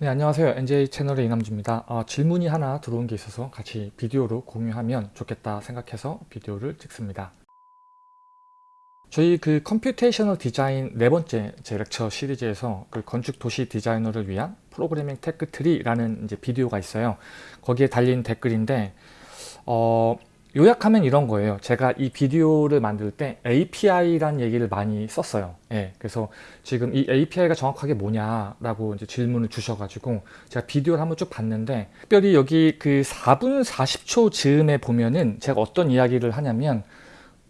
네 안녕하세요. NJ 채널의 이남주입니다. 어, 질문이 하나 들어온 게 있어서 같이 비디오로 공유하면 좋겠다 생각해서 비디오를 찍습니다. 저희 그 computational design 네 번째 제 lecture 시리즈에서 그 건축 도시 디자이너를 위한 프로그래밍 tech tree라는 이제 비디오가 있어요. 거기에 달린 댓글인데 어, 요약하면 이런 거예요. 제가 이 비디오를 만들 때 API란 얘기를 많이 썼어요. 예, 그래서 지금 이 API가 정확하게 뭐냐라고 이제 질문을 주셔가지고 제가 비디오를 한번 쭉 봤는데 특별히 여기 그 4분 40초 즈음에 보면은 제가 어떤 이야기를 하냐면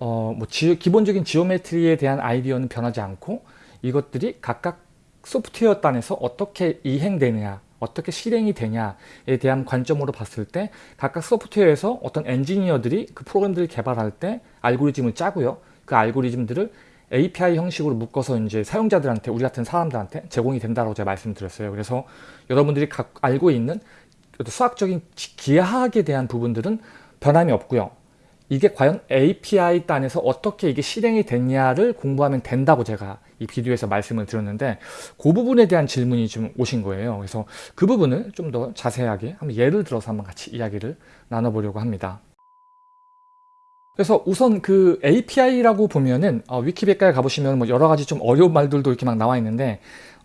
어, 뭐 지, 기본적인 지오메트리에 대한 아이디어는 변하지 않고 이것들이 각각 소프트웨어 단에서 어떻게 이행되느냐 어떻게 실행이 되냐에 대한 관점으로 봤을 때 각각 소프트웨어에서 어떤 엔지니어들이 그 프로그램들을 개발할 때 알고리즘을 짜고요. 그 알고리즘들을 API 형식으로 묶어서 이제 사용자들한테 우리 같은 사람들한테 제공이 된다고 제가 말씀드렸어요. 그래서 여러분들이 각 알고 있는 수학적인 기하학에 대한 부분들은 변함이 없고요. 이게 과연 API 단에서 어떻게 이게 실행이 됐냐를 공부하면 된다고 제가 이 비디오에서 말씀을 드렸는데 그 부분에 대한 질문이 좀 오신 거예요. 그래서 그 부분을 좀 더 자세하게 한번 예를 들어서 한번 같이 이야기를 나눠보려고 합니다. 그래서 우선 그 API라고 보면은 어, 위키백과에 가보시면 뭐 여러 가지 좀 어려운 말들도 이렇게 막 나와 있는데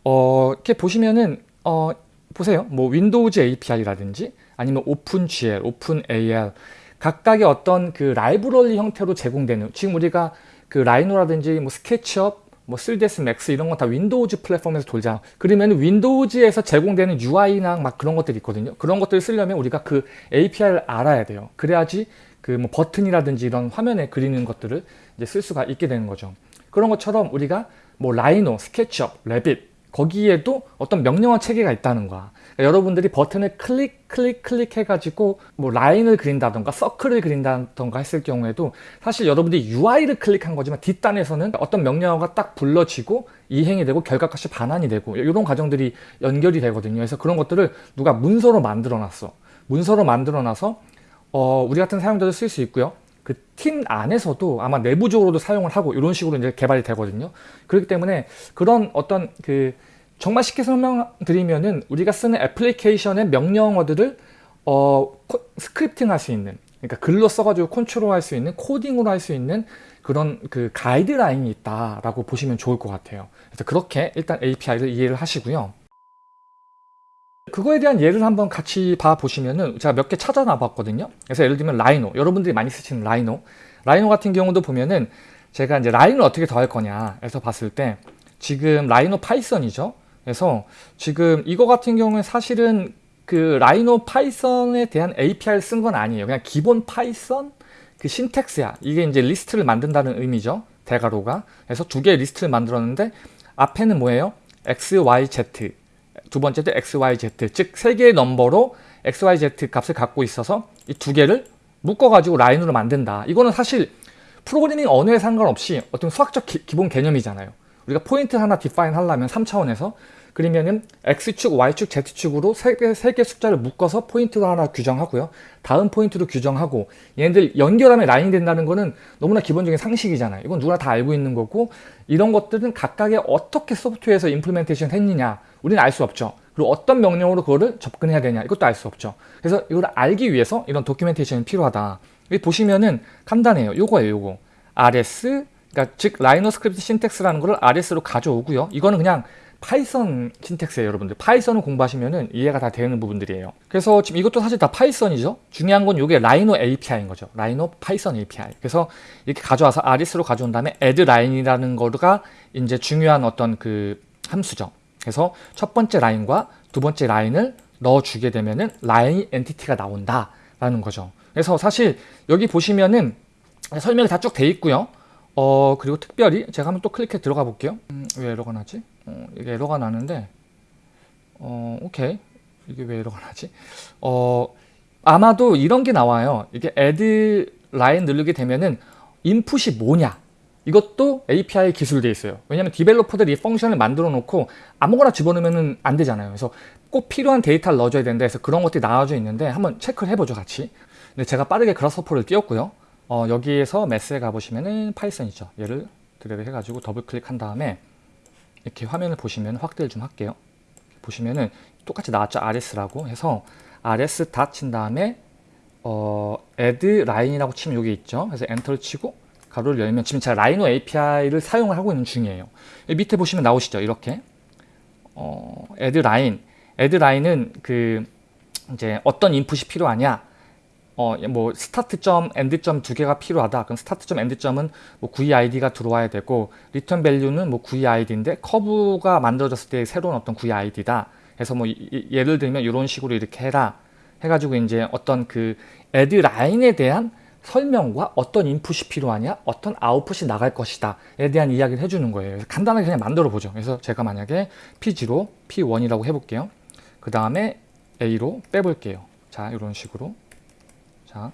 어, 이렇게 보시면은 어, 보세요. 뭐 Windows API라든지 아니면 OpenGL, OpenAL 각각의 어떤 그 라이브러리 형태로 제공되는 지금 우리가 그 Rhino라든지 뭐 SketchUp 뭐 3ds max 이런 건 다 Windows 플랫폼에서 돌잖아 그러면 Windows에서 제공되는 UI나 막 그런 것들이 있거든요. 그런 것들을 쓰려면 우리가 그 API를 알아야 돼요. 그래야지 그 뭐 버튼이라든지 이런 화면에 그리는 것들을 이제 쓸 수가 있게 되는 거죠. 그런 것처럼 우리가 뭐 Rhino, SketchUp, Revit 거기에도 어떤 명령어 체계가 있다는 거야. 그러니까 여러분들이 버튼을 클릭 클릭 클릭 해가지고 뭐 라인을 그린다던가 서클을 그린다던가 했을 경우에도 사실 여러분들이 UI를 클릭한 거지만 뒷단에서는 어떤 명령어가 딱 불러지고 이행이 되고 결과값이 반환이 되고 이런 과정들이 연결이 되거든요. 그래서 그런 것들을 누가 문서로 만들어 놨어. 문서로 만들어 놔서 어, 우리 같은 사용자도 쓸 수 있고요 그 팀 안에서도 아마 내부적으로도 사용을 하고 이런 식으로 이제 개발이 되거든요. 그렇기 때문에 그런 어떤 그 정말 쉽게 설명드리면은 우리가 쓰는 애플리케이션의 명령어들을 어, scripting 할 수 있는 그러니까 글로 써가지고 컨트롤 할 수 있는 코딩으로 할 수 있는 그런 그 가이드라인이 있다라고 보시면 좋을 것 같아요. 그래서 그렇게 일단 API를 이해를 하시고요. 그거에 대한 예를 한번 같이 봐 보시면은 제가 몇 개 찾아놔 봤거든요. 그래서 예를 들면 Rhino. 여러분들이 많이 쓰시는 Rhino. Rhino 같은 경우도 보면은 제가 이제 라인을 어떻게 더할 거냐 해서 봤을 때 지금 Rhino Python이죠. 그래서 지금 이거 같은 경우에 사실은 그 Rhino Python에 대한 API를 쓴 건 아니에요. 그냥 기본 Python? 그 syntax야. 이게 이제 리스트를 만든다는 의미죠. 대괄호가. 그래서 두 개의 리스트를 만들었는데 앞에는 뭐예요? X, y, z 두 번째도 XYZ 즉 세 개의 넘버로 XYZ 값을 갖고 있어서 이 두 개를 묶어가지고 라인으로 만든다. 이거는 사실 프로그래밍 언어에 상관없이 어떤 수학적 기, 본 개념이잖아요. 우리가 포인트 하나 define 하려면 3차원에서 그러면은 X축, Y축, Z축으로 세 개, 세개 숫자를 묶어서 포인트로 하나 규정하고요. 다음 포인트로 규정하고 얘네들 연결하면 라인이 된다는 거는 너무나 기본적인 상식이잖아요. 이건 누구나 다 알고 있는 거고 이런 것들은 각각의 어떻게 소프트웨어에서 implementation 했느냐 우리는 알 수 없죠. 그리고 어떤 명령으로 그거를 접근해야 되냐 이것도 알 수 없죠. 그래서 이걸 알기 위해서 이런 documentation이 필요하다. 여기 보시면은 간단해요. 요거예요. 요거. RS 그러니까 즉 RhinoScript syntax라는 거를 RS로 가져오고요. 이거는 그냥 Python syntax예요 여러분들 Python을 공부하시면 이해가 다 되는 부분들이에요 그래서 지금 이것도 사실 다 Python이죠 중요한 건 이게 Rhino API인 거죠 Rhino Python API 그래서 이렇게 가져와서 아리스로 가져온 다음에 add line이라는 거가 이제 중요한 어떤 그 함수죠 그래서 첫 번째 라인과 두 번째 라인을 넣어주게 되면은 라인 엔티티가 나온다 라는 거죠. 그래서 사실 여기 보시면은 설명이 다 쭉 돼 있고요. 어 그리고 특별히 제가 한번 또 클릭해 들어가 볼게요. 음, 왜 에러가 나지? 어, 이게 에러가 나는데 어 오케이. 이게 왜 에러가 나지? 어 아마도 이런 게 나와요. 이게 add line 누르게 되면은 input이 뭐냐 이것도 API 기술되어 있어요 왜냐하면 developer들이 function을 만들어 놓고 아무거나 집어넣으면 안 되잖아요 그래서 꼭 필요한 데이터를 넣어줘야 된다 해서 그런 것들이 나와져 있는데 한번 체크를 해보죠 같이 근데 제가 빠르게 Grasshopper를 띄웠고요 어, 여기에서 매스에 가보시면은 Python이죠. 얘를 드래그 해가지고 더블 클릭한 다음에 이렇게 화면을 보시면 확대를 좀 할게요. 보시면은 똑같이 나왔죠. rs라고 해서 rs dot 친 다음에 어, add line이라고 치면 여기 있죠. 그래서 엔터를 치고 가로를 열면 지금 제가 Rhino API를 사용을 하고 있는 중이에요. 밑에 보시면 나오시죠. 이렇게 어, add line, add line은 그 이제 어떤 인풋이 필요하냐 어, 뭐 start점, end점 두 개가 필요하다. 그럼 start점, end점은 뭐 GUID가 들어와야 되고 return value는 뭐 GUID인데 커브가 만들어졌을 때 새로운 어떤 GUID다. 해서 뭐 이, 예를 들면 이런 식으로 이렇게 해라. 해가지고 이제 어떤 그 애드 라인에 대한 설명과 어떤 인풋이 필요하냐, 어떤 아웃풋이 나갈 것이다 에 대한 이야기를 해주는 거예요. 간단하게 그냥 만들어 보죠. 그래서 제가 만약에 P0, P1이라고 해볼게요. 그 다음에 A로 빼볼게요. 자, 이런 식으로. 자,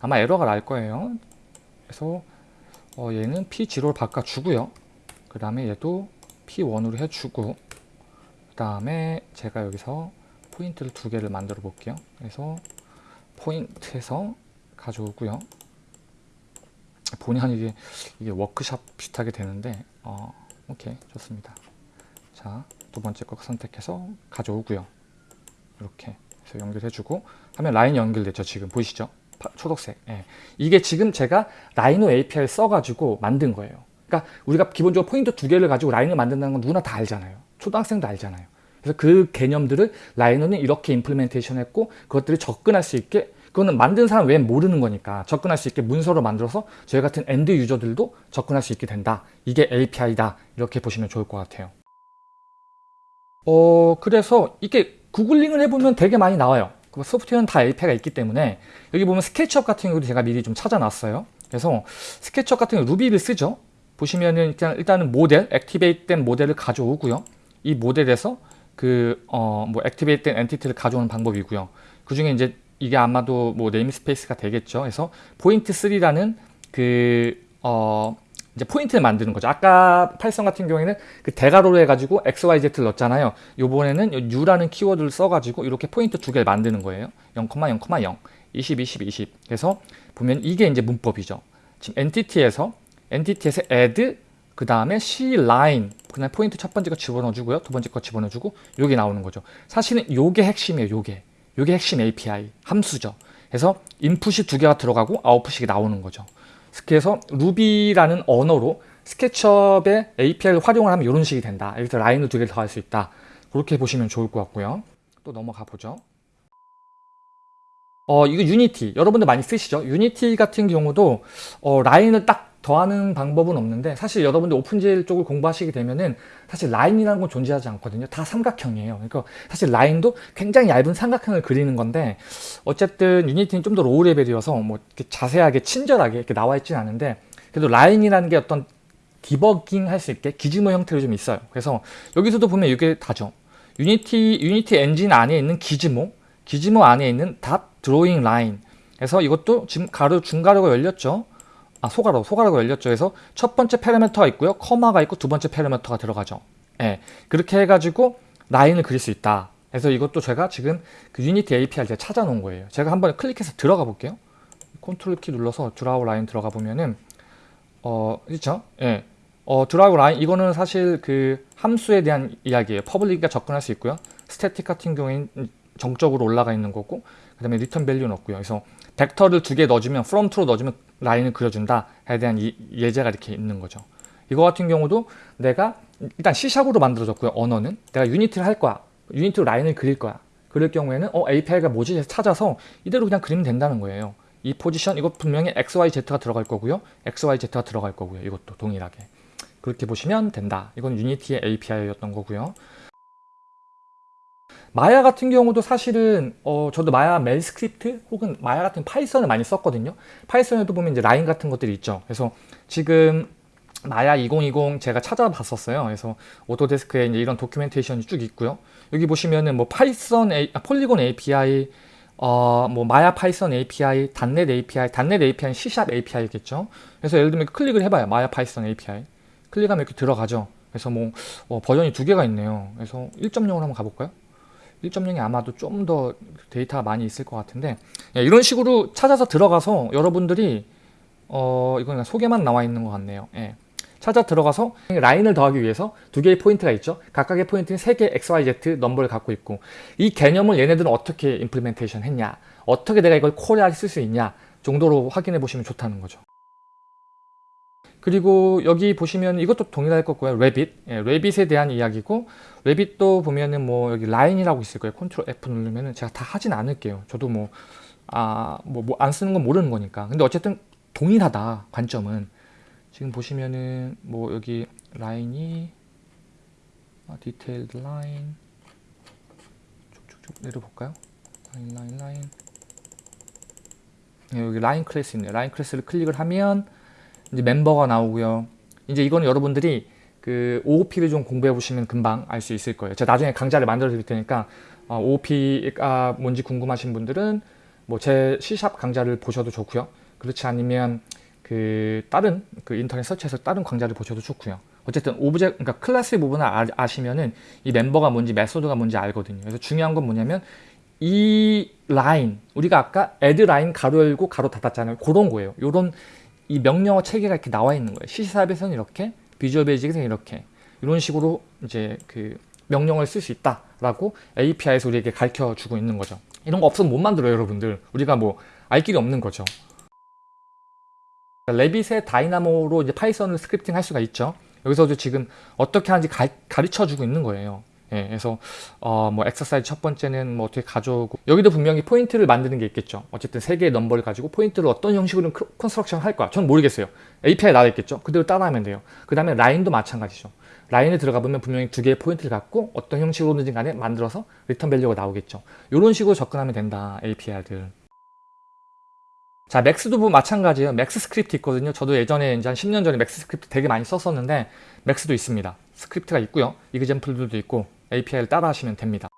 아마 에러가 날 거예요. 그래서 어, 얘는 P0를 바꿔주고요. 그 다음에 얘도 P1으로 해주고 그 다음에 제가 여기서 포인트를 두 개를 만들어 볼게요. 그래서 포인트에서 가져오고요. 본의 아니게 이게 워크샵 비슷하게 되는데 어, 오케이 좋습니다. 자, 두 번째 거 선택해서 가져오고요. 이렇게 해서 연결해주고 하면 라인 연결됐죠. 지금 보이시죠? 파, 초록색. 예. 이게 지금 제가 Rhino API를 써가지고 만든 거예요. 그러니까 우리가 기본적으로 포인트 두 개를 가지고 라인을 만든다는 건 누구나 다 알잖아요. 초등학생도 알잖아요. 그래서 그 개념들을 Rhino는 이렇게 implementation 했고 그것들을 접근할 수 있게 그거는 만든 사람 외엔 모르는 거니까 접근할 수 있게 문서로 만들어서 저희 같은 end user들도 접근할 수 있게 된다. 이게 API다. 이렇게 보시면 좋을 것 같아요. 어, 그래서 이게 구글링을 해보면 되게 많이 나와요. 그 소프트웨어는 다 API가 있기 때문에 여기 보면 SketchUp 같은 경우도 제가 미리 좀 찾아놨어요. 그래서 SketchUp 같은 경우 Ruby를 쓰죠. 보시면은 일단 일단은 모델, activate된 모델을 가져오고요. 이 모델에서 그 어 뭐 activate된 entity를 가져오는 방법이고요. 그 중에 이제 이게 아마도 뭐 namespace가 되겠죠. 그래서 포인트 3라는 그 어 이제 포인트를 만드는 거죠. 아까 Python 같은 경우에는 그 대괄호로 해가지고 XYZ를 넣었잖아요. 요번에는 new라는 키워드를 써가지고 이렇게 포인트 두 개를 만드는 거예요. 0,0,0, 20, 20, 20. 그래서 보면 이게 이제 문법이죠. 지금 entity에서 entity에서 add 그 다음에 C line 그냥 포인트 첫 번째 거 집어넣어주고요. 두 번째 거 집어넣어주고 요게 나오는 거죠. 사실은 요게 핵심이에요. 요게. 요게 핵심 API 함수죠. 그래서 인풋이 두 개가 들어가고 아웃풋이 나오는 거죠. 그래서 Ruby라는 언어로 SketchUp의 API를 활용을 하면 이런 식이 된다. 여기서 라인을 두 개를 더할 수 있다. 그렇게 보시면 좋을 것 같고요. 또 넘어가 보죠. 어, 이거 Unity. 여러분들 많이 쓰시죠? Unity 같은 경우도 어, 라인을 딱 더하는 방법은 없는데 사실 여러분들 OpenGL 쪽을 공부하시게 되면은 사실 라인이라는 건 존재하지 않거든요. 다 삼각형이에요. 그러니까 사실 라인도 굉장히 얇은 삼각형을 그리는 건데 어쨌든 Unity는 좀 더 low level이어서 뭐 이렇게 자세하게 친절하게 이렇게 나와 있지는 않은데 그래도 라인이라는 게 어떤 디버깅 할 수 있게 gizmo 형태로 좀 있어요. 그래서 여기서도 보면 이게 다죠. Unity Unity 엔진 안에 있는 gizmo, gizmo 안에 있는 dot drawing line. 그래서 이것도 지금 가로 중가로가 열렸죠. 아 소가로 소가로가 열렸죠. 그래서 첫 번째 parameter가 있고요. comma가 있고 두 번째 parameter가 들어가죠. 예. 그렇게 해가지고 라인을 그릴 수 있다. 그래서 이것도 제가 지금 그 Unity API를 제가 찾아 놓은 거예요. 제가 한번 클릭해서 들어가 볼게요. 컨트롤 키 눌러서 draw line 들어가 보면은 어 그렇죠? 예. 어 draw line 이거는 사실 그 함수에 대한 이야기예요. public이 접근할 수 있고요. static 같은 경우에는 정적으로 올라가 있는 거고 그 다음에 return value 넣고요. 그래서 벡터를 두 개 넣어주면 from to로 넣어주면 라인을 그려준다에 대한 이, 예제가 이렇게 있는 거죠. 이거 같은 경우도 내가 일단 C샵으로 만들어졌고요. 언어는 내가 Unity를 할 거야. Unity로 라인을 그릴 거야. 그럴 경우에는 어 API가 뭐지 찾아서 이대로 그냥 그리면 된다는 거예요. 이 포지션 이거 분명히 XYZ가 들어갈 거고요. XYZ가 들어갈 거고요. 이것도 동일하게. 그렇게 보시면 된다. 이건 Unity의 API였던 거고요. 마야 같은 경우도 사실은 어 저도 Maya MEL script 혹은 마야 같은 Python을 많이 썼거든요. Python에도 보면 이제 라인 같은 것들이 있죠. 그래서 지금 마야 2020 제가 찾아봤었어요. 그래서 Autodesk에 이제 이런 documentation이 쭉 있고요. 여기 보시면은 뭐 Python A, 아, polygon API 어, 뭐 마야 파이썬 API, 단넷 API, 단넷 API는 C샵 API겠죠. 그래서 예를 들면 클릭을 해봐요. Maya Python API. 클릭하면 이렇게 들어가죠. 그래서 뭐 어, 버전이 두 개가 있네요. 그래서 1.0으로 한번 가볼까요? 1.0이 아마도 좀 더 데이터가 많이 있을 것 같은데 예, 이런 식으로 찾아서 들어가서 여러분들이 어 이건 소개만 나와 있는 것 같네요. 예. 찾아 들어가서 라인을 더하기 위해서 두 개의 포인트가 있죠. 각각의 포인트는 세 개의 XYZ 넘버를 갖고 있고 이 개념을 얘네들은 어떻게 implementation 했냐 어떻게 내가 이걸 call에 쓸 수 있냐 정도로 확인해 보시면 좋다는 거죠. 그리고 여기 보시면 이것도 동일할 거고요. Revit. 예, Revit에 대한 이야기고 Revit도 보면은 뭐 여기 라인이라고 있을 거예요. control F 누르면은 제가 다 하진 않을게요. 저도 뭐 아, 뭐, 뭐 안 쓰는 건 모르는 거니까. 근데 어쨌든 동일하다. 관점은. 지금 보시면은 뭐 여기 라인이 아, detailed line 쭉쭉쭉 내려볼까요? 라인 라인 라인 예, 여기 라인 클래스 있네요. 라인 클래스를 클릭을 하면 이제 멤버가 나오고요. 이제 이거는 여러분들이 그 OOP를 좀 공부해 보시면 금방 알 수 있을 거예요. 제가 나중에 강좌를 만들어 드릴 테니까 어, OOP가 뭔지 궁금하신 분들은 뭐 제 C샵 강좌를 보셔도 좋고요. 그렇지 않으면 그 다른 그 인터넷 서치해서 다른 강좌를 보셔도 좋고요. 어쨌든 object 그러니까 클래스 부분을 아시면은 이 멤버가 뭔지 method가 뭔지 알거든요. 그래서 중요한 건 뭐냐면 이 라인 우리가 아까 add line 가로 열고 가로 닫았잖아요. 그런 거예요. 요런 이 명령어 체계가 이렇게 나와 있는 거예요. C샵에서는 이렇게, Visual Basic에서는 이렇게 이런 식으로 이제 그 명령을 쓸 수 있다라고 API에서 우리에게 가르쳐 주고 있는 거죠. 이런 거 없으면 못 만들어요, 여러분들. 우리가 뭐 알 길이 없는 거죠. Revit의 Dynamo로 이제 파이썬을 scripting 할 수가 있죠. 여기서도 지금 어떻게 하는지 가, 가르쳐 주고 있는 거예요. 예, 그래서 어, 뭐 엑서사이즈 첫 번째는 뭐 어떻게 가져오고 여기도 분명히 포인트를 만드는 게 있겠죠. 어쨌든 세 개의 넘버를 가지고 포인트를 어떤 형식으로 construction 할 거야. 전 모르겠어요. API 나와 있겠죠. 그대로 따라하면 돼요. 그 다음에 라인도 마찬가지죠. 라인에 들어가 보면 분명히 두 개의 포인트를 갖고 어떤 형식으로든지 간에 만들어서 return value가 나오겠죠. 이런 식으로 접근하면 된다. API들. 자, 맥스도 보 마찬가지예요. 맥스 스크립트 있거든요. 저도 예전에 이제 한 10년 전에 맥스 스크립트 되게 많이 썼었는데 맥스도 있습니다. 스크립트가 있고요. example들도 있고 API를 따라 하시면 됩니다.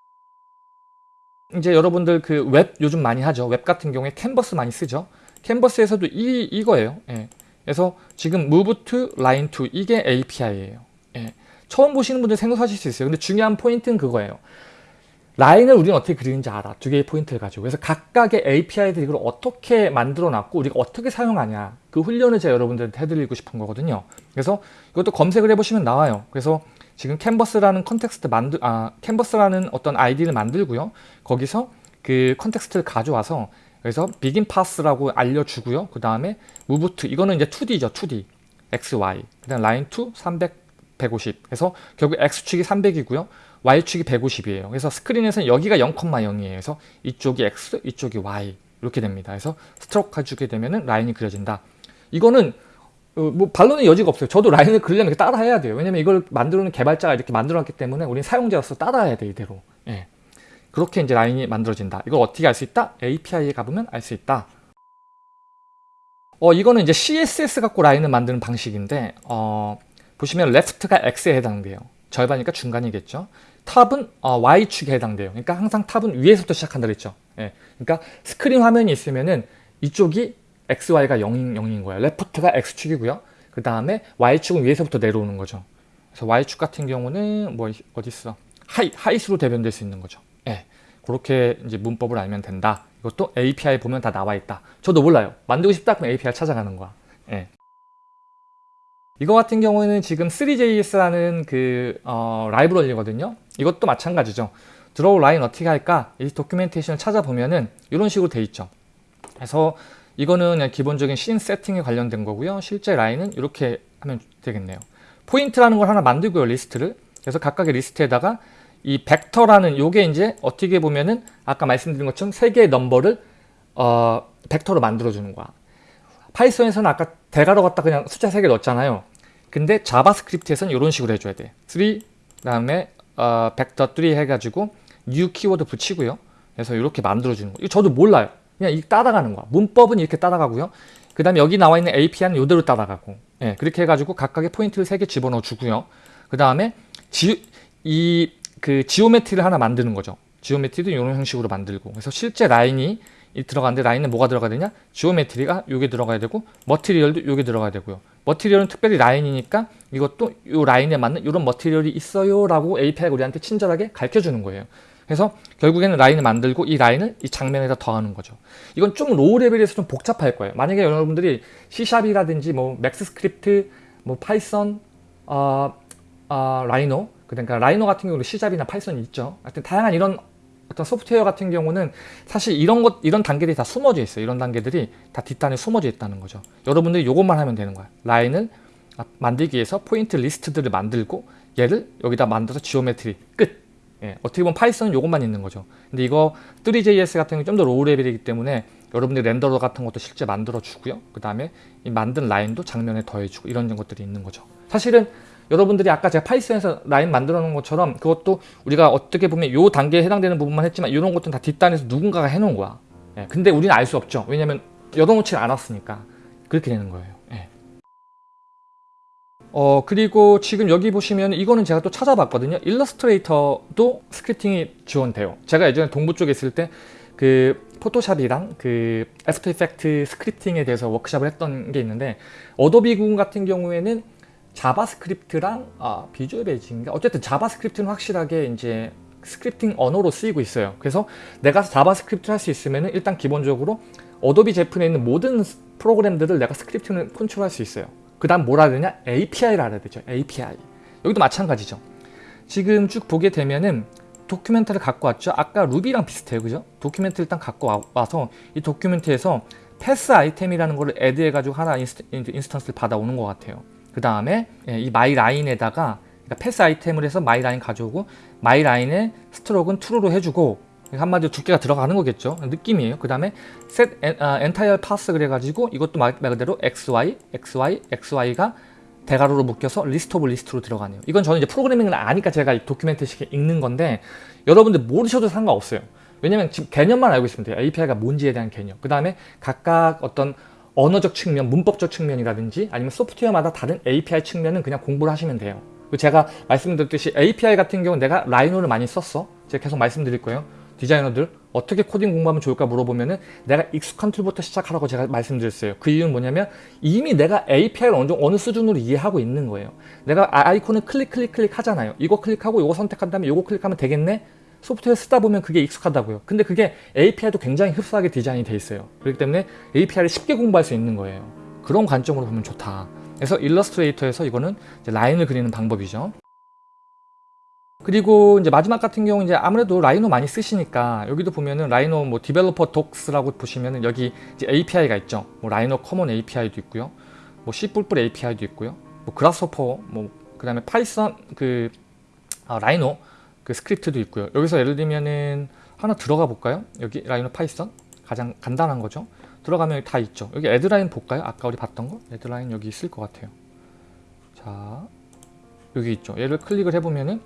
이제 여러분들 그 웹 요즘 많이 하죠. 웹 같은 경우에 캔버스 많이 쓰죠. 캔버스에서도 이, 이거예요. 예. 그래서 지금 move to line to 이게 API예요. 예. 처음 보시는 분들 생각하실 수 있어요. 근데 중요한 포인트는 그거예요. 라인을 우리는 어떻게 그리는지 알아. 두 개의 포인트를 가지고. 그래서 각각의 API들이 이걸 어떻게 만들어 놨고 우리가 어떻게 사용하냐. 그 훈련을 제가 여러분들한테 해드리고 싶은 거거든요. 그래서 이것도 검색을 해보시면 나와요. 그래서 지금 캔버스라는 context 만들 아 캔버스라는 어떤 아이디를 만들고요. 거기서 그 context를 가져와서 그래서 begin path라고 알려주고요. 그 다음에 to 이거는 이제 2D죠. 2D x, y 그 다음 line to 300, 150 그래서 결국 x축이 300이고요. y축이 150이에요. 그래서 스크린에서는 여기가 0,0이에요. 그래서 이쪽이 x, 이쪽이 y 이렇게 됩니다. 그래서 스트로크 해주게 되면 라인이 그려진다. 이거는 어, 뭐 반론의 여지가 없어요. 저도 라인을 그리려면 따라 해야 돼요. 왜냐면 이걸 만들어놓은 개발자가 이렇게 만들어놨기 때문에 우리는 사용자로서 따라해야 돼 이대로. 예. 그렇게 이제 라인이 만들어진다. 이걸 어떻게 알 수 있다? API에 가보면 알 수 있다. 어 이거는 이제 CSS 갖고 라인을 만드는 방식인데 어, 보시면 left가 x에 해당돼요. 절반이니까 중간이겠죠. top은 어, y축에 해당돼요. 그러니까 항상 top은 위에서부터 시작한다 그랬죠. 예. 그러니까 스크린 화면이 있으면은 이쪽이 XY가 0인, 0인 거예요. left가 X축이고요. 그 다음에 Y축은 위에서부터 내려오는 거죠. 그래서 Y축 같은 경우는 뭐 어디 있어? 하이, 하이스로 대변될 수 있는 거죠. 예. 그렇게 이제 문법을 알면 된다. 이것도 API 보면 다 나와 있다. 저도 몰라요. 만들고 싶다 그러면 API 찾아가는 거야. 예. 이거 같은 경우에는 지금 3JS라는 그 어, 라이브러리거든요. 이것도 마찬가지죠. draw line 어떻게 할까? 이 documentation을 찾아보면은 이런 식으로 돼 있죠. 그래서 이거는 기본적인 씬 세팅에 관련된 거고요. 실제 라인은 이렇게 하면 되겠네요. 포인트라는 걸 하나 만들고요. 리스트를. 그래서 각각의 리스트에다가 이 벡터라는 요게 이제 어떻게 보면은 아까 말씀드린 것처럼 세 개의 넘버를 어, 벡터로 만들어주는 거야. 파이썬에서는 아까 대괄호 갖다 그냥 숫자 세개 넣었잖아요. 근데 자바스크립트에서는 이런 식으로 해줘야 돼. 3 그다음에 어, 벡터 3 해가지고 new 키워드 붙이고요. 그래서 이렇게 만들어주는 거. 이거 저도 몰라요. 그냥 이 따라가는 거야. 문법은 이렇게 따라가고요. 그 다음에 여기 나와 있는 API는 이대로 따라가고 예, 그렇게 해가지고 각각의 포인트를 세개 집어넣어 주고요. 그 다음에 이 그 geometry를 하나 만드는 거죠. geometry도 이런 형식으로 만들고 그래서 실제 라인이 들어가는데 라인은 뭐가 들어가야 되냐? geometry가 요게 들어가야 되고 material도 요게 들어가야 되고요. material은 특별히 라인이니까 이것도 요 라인에 맞는 이런 material이 있어요 라고 API가 우리한테 친절하게 가르쳐 주는 거예요. 그래서 결국에는 라인을 만들고 이 라인을 이 장면에다 더하는 거죠. 이건 좀 low level에서 좀 복잡할 거예요. 만약에 여러분들이 C샵이라든지 뭐 맥스 스크립트 뭐 파이썬, 어, 어, 라이노 그러니까 라이노 같은 경우는 C잡이나 파이썬이 있죠. 하여튼 다양한 이런 어떤 소프트웨어 같은 경우는 사실 이런 것 이런 단계들이 다 숨어져 있어요. 이런 단계들이 다 뒷단에 숨어져 있다는 거죠. 여러분들이 이것만 하면 되는 거야. 라인을 만들기 위해서 포인트 리스트들을 만들고 얘를 여기다 만들어서 geometry 끝. 예, 어떻게 보면 파이썬은 이것만 있는 거죠. 근데 이거 3JS 같은 경우 좀 더 low level이기 때문에 여러분들이 renderer 같은 것도 실제 만들어 주고요. 그 다음에 이 만든 라인도 장면에 더해주고 이런 것들이 있는 거죠. 사실은 여러분들이 아까 제가 파이썬에서 라인 만들어 놓은 것처럼 그것도 우리가 어떻게 보면 요 단계에 해당되는 부분만 했지만 이런 것들은 다 뒷단에서 누군가가 해놓은 거야. 예, 근데 우리는 알 수 없죠. 왜냐면 열어놓지 않았으니까. 그렇게 되는 거예요. 예. 어 그리고 지금 여기 보시면 이거는 제가 또 찾아봤거든요. 일러스트레이터도 scripting이 지원돼요. 제가 예전에 동부 쪽에 있을 때 그 포토샵이랑 그 After Effects scripting에 대해서 워크샵을 했던 게 있는데 어도비 군 같은 경우에는 자바스크립트랑 아, Visual Basic인가 어쨌든 자바스크립트는 확실하게 이제 scripting 언어로 쓰이고 있어요. 그래서 내가 자바스크립트를 할 수 있으면 일단 기본적으로 어도비 제품에 있는 모든 프로그램들을 내가 scripting을 컨트롤할 수 있어요. 그 다음 뭐라 해야 되냐? API를 알아야 되죠. API. 여기도 마찬가지죠. 지금 쭉 보게 되면은 document를 갖고 왔죠. 아까 루비랑 비슷해요. 그죠? document 일단 갖고 와서 이 document에서 path item이라는 거를 add 해 가지고 하나 instance를 받아오는 것 같아요. 그 다음에 예, 이 my line에다가 그러니까 path item을 해서 my line 가져오고 my line의 스트로크는 true로 해주고 한마디로 두께가 들어가는 거겠죠. 느낌이에요. 그 다음에 set entire path 그래가지고 이것도 말, 말 그대로 xy xy xy가 대괄호로 묶여서 list of list로 들어가네요. 이건 저는 이제 프로그래밍을 아니까 제가 document식 읽는 건데 여러분들 모르셔도 상관없어요. 왜냐면 지금 개념만 알고 있으면 돼요. API가 뭔지에 대한 개념. 그 다음에 각각 어떤 언어적 측면, 문법적 측면이라든지 아니면 소프트웨어마다 다른 API 측면은 그냥 공부를 하시면 돼요. 제가 말씀드렸듯이 API 같은 경우는 내가 Rhino를 많이 썼어. 제가 계속 말씀드릴 거예요. 디자이너들 어떻게 코딩 공부하면 좋을까 물어보면 은 내가 익숙한 툴부터 시작하라고 제가 말씀드렸어요. 그 이유는 뭐냐면 이미 내가 API를 어느, 어느 수준으로 이해하고 있는 거예요. 내가 아이콘을 클릭 클릭 클릭 하잖아요. 이거 클릭하고 이거 선택한 다음에 이거 클릭하면 되겠네? 소프트웨어 쓰다 보면 그게 익숙하다고요. 근데 그게 API도 굉장히 흡사하게 디자인이 돼 있어요. 그렇기 때문에 API를 쉽게 공부할 수 있는 거예요. 그런 관점으로 보면 좋다. 그래서 일러스트레이터에서 이거는 라인을 그리는 방법이죠. 그리고 이제 마지막 같은 경우 이제 아무래도 Rhino 많이 쓰시니까 여기도 보면은 Rhino 뭐 Developer Docs라고 보시면은 여기 API가 있죠. 뭐 Rhino Common API도 있고요. 뭐 C++ API도 있고요. 뭐 Grasshopper 뭐 그다음에 파이썬 그 아, Rhino 그 스크립트도 있고요. 여기서 예를 들면은 하나 들어가 볼까요? 여기 Rhino 파이썬 가장 간단한 거죠. 들어가면 다 있죠. 여기 AddLine 볼까요? 아까 우리 봤던 거? AddLine 여기 있을 것 같아요. 자, 여기 있죠. 얘를 클릭을 해보면은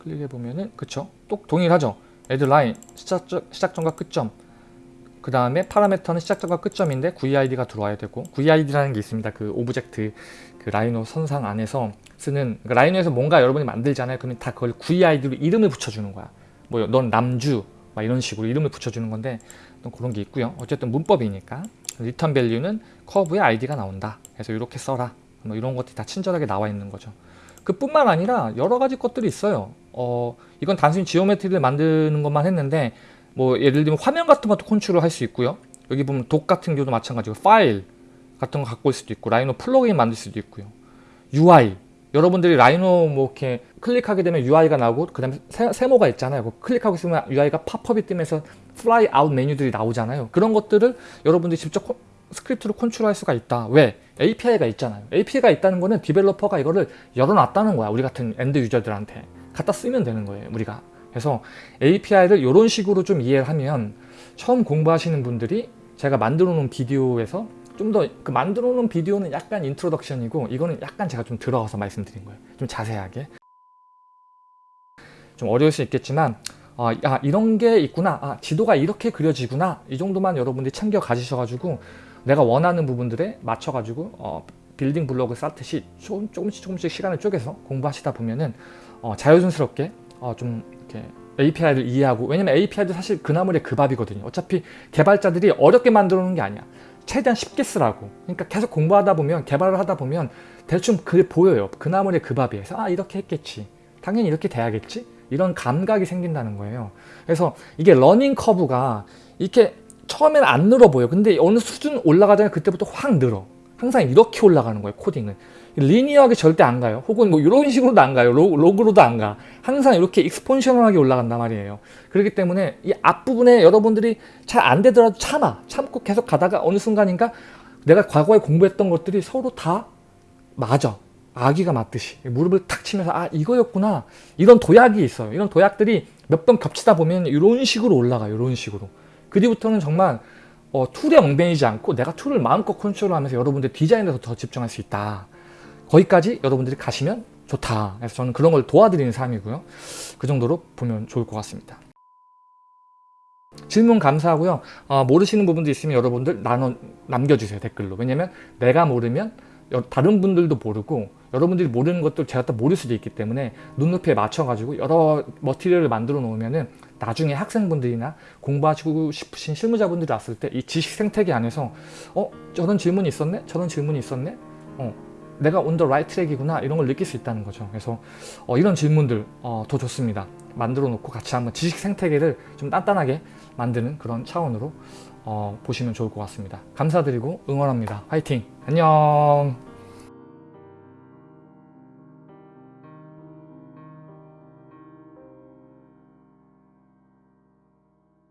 클릭해보면은 그쵸? 똑 동일하죠? AddLine 시작, 시작점과 끝점 그 다음에 parameter는 시작점과 끝점인데 GUID가 들어와야 되고 GUID라는 게 있습니다. 그 object 그 Rhino 선상 안에서 쓰는 그러니까 Rhino에서 뭔가 여러분이 만들잖아요. 그러면 다 그걸 GUID로 이름을 붙여주는 거야. 뭐 넌 남주 막 이런 식으로 이름을 붙여주는 건데 그런 게 있고요. 어쨌든 문법이니까 return value는 커브의 아이디가 나온다. 그래서 이렇게 써라. 뭐 이런 것들이 다 친절하게 나와 있는 거죠. 그뿐만 아니라 여러 가지 것들이 있어요. 어, 이건 단순히 geometry를 만드는 것만 했는데 뭐 예를 들면 화면 같은 것도 컨트롤 할 수 있고요. 여기 보면 doc 같은 경우도 마찬가지고 파일 같은 거 갖고 올 수도 있고 Rhino plug-in 만들 수도 있고요. UI 여러분들이 Rhino 뭐 이렇게 클릭하게 되면 UI가 나오고 그 다음에 세모가 있잖아요. 클릭하고 있으면 UI가 팝업이 뜨면서 fly out 메뉴들이 나오잖아요. 그런 것들을 여러분들이 직접 스크립트로 컨트롤할 수가 있다. 왜? API가 있잖아요. API가 있다는 거는 developer가 이거를 열어놨다는 거야. 우리 같은 end user들한테. 갖다 쓰면 되는 거예요. 우리가. 그래서 API를 이런 식으로 좀 이해를 하면 처음 공부하시는 분들이 제가 만들어 놓은 비디오에서 좀 더 그 만들어 놓은 비디오는 약간 introduction이고 이거는 약간 제가 좀 들어가서 말씀드린 거예요. 좀 자세하게. 좀 어려울 수 있겠지만 아, 야, 이런 게 있구나. 아, 지도가 이렇게 그려지구나. 이 정도만 여러분들이 챙겨 가지셔가지고 내가 원하는 부분들에 맞춰가지고 어, building block을 쌓듯이 조금, 조금씩 조금씩 시간을 쪼개서 공부하시다 보면은 어, 자연스럽게 어, 좀 이렇게 API를 이해하고 왜냐면 API도 사실 그 나물에 그 밥이거든요. 어차피 개발자들이 어렵게 만들어 놓은 게 아니야. 최대한 쉽게 쓰라고. 그러니까 계속 공부하다 보면 개발을 하다 보면 대충 그게 보여요. 그 나물에 그 밥이에요. 아 이렇게 했겠지. 당연히 이렇게 돼야겠지. 이런 감각이 생긴다는 거예요. 그래서 이게 learning curve가 이렇게 처음에는 안 늘어 보여. 근데 어느 수준 올라가잖아요. 그때부터 확 늘어. 항상 이렇게 올라가는 거예요 코딩은 linear하게 절대 안 가요 혹은 뭐 이런 식으로도 안 가요 로, 로그로도 안가 항상 이렇게 exponential하게 올라간단 말이에요. 그렇기 때문에 이 앞부분에 여러분들이 잘 안 되더라도 참아. 참고 계속 가다가 어느 순간인가 내가 과거에 공부했던 것들이 서로 다 맞아. 아귀가 맞듯이 무릎을 탁 치면서 아 이거였구나. 이런 도약이 있어요. 이런 도약들이 몇 번 겹치다 보면 이런 식으로 올라가요. 이런 식으로. 그 뒤부터는 정말 어, 툴에 얽매이지 않고 내가 툴을 마음껏 컨트롤하면서 여러분들 디자인에서 더 집중할 수 있다. 거기까지 여러분들이 가시면 좋다. 그래서 저는 그런 걸 도와드리는 사람이고요. 그 정도로 보면 좋을 것 같습니다. 질문 감사하고요. 어, 모르시는 부분도 있으면 여러분들 나눠 남겨주세요 댓글로. 왜냐면 내가 모르면 여- 다른 분들도 모르고 여러분들이 모르는 것도 제가 또 모를 수도 있기 때문에 눈높이에 맞춰가지고 여러 머티리얼을 만들어 놓으면은 나중에 학생분들이나 공부하시고 싶으신 실무자분들이 왔을 때 이 지식 생태계 안에서 어 저런 질문이 있었네? 저런 질문이 있었네? 어 내가 온 더 라이트 트랙이구나 이런 걸 느낄 수 있다는 거죠. 그래서 어, 이런 질문들 어, 더 좋습니다. 만들어 놓고 같이 한번 지식 생태계를 좀 단단하게 만드는 그런 차원으로 어, 보시면 좋을 것 같습니다. 감사드리고 응원합니다. 화이팅! 안녕